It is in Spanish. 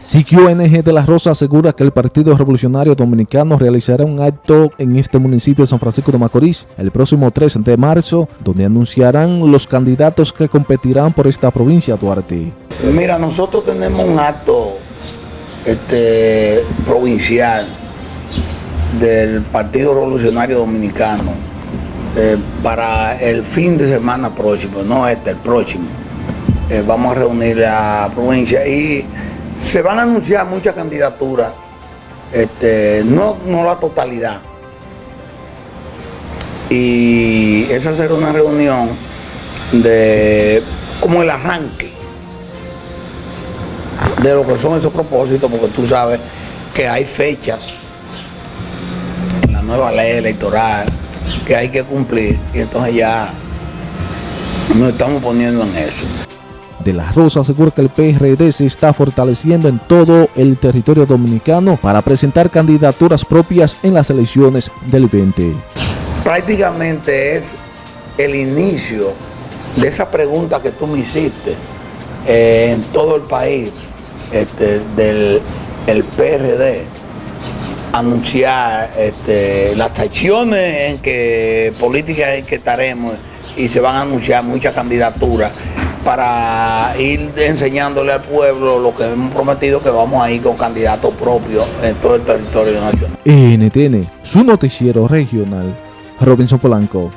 NG de la Rosa asegura que el Partido Revolucionario Dominicano realizará un acto en este municipio de San Francisco de Macorís el próximo 3 de marzo, donde anunciarán los candidatos que competirán por esta provincia, Duarte. Mira, nosotros tenemos un acto este, provincial del Partido Revolucionario Dominicano eh, para el fin de semana próximo, no este, el próximo. Eh, vamos a reunir la provincia y se van a anunciar muchas candidaturas, este, no, no la totalidad. Y esa será una reunión de como el arranque de lo que son esos propósitos, porque tú sabes que hay fechas en la nueva ley electoral que hay que cumplir y entonces ya nos estamos poniendo en eso la Rosa asegura que el PRD se está fortaleciendo en todo el territorio dominicano para presentar candidaturas propias en las elecciones del 20. Prácticamente es el inicio de esa pregunta que tú me hiciste eh, en todo el país este, del el PRD anunciar este, las acciones en que políticas en que estaremos y se van a anunciar muchas candidaturas para ir enseñándole al pueblo lo que hemos prometido que vamos a ir con candidatos propios en todo el territorio nacional. NTN, su noticiero regional, Robinson Polanco.